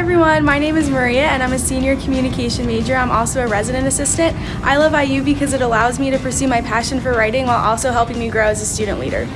everyone, my name is Maria and I'm a senior communication major. I'm also a resident assistant. I love IU because it allows me to pursue my passion for writing while also helping me grow as a student leader.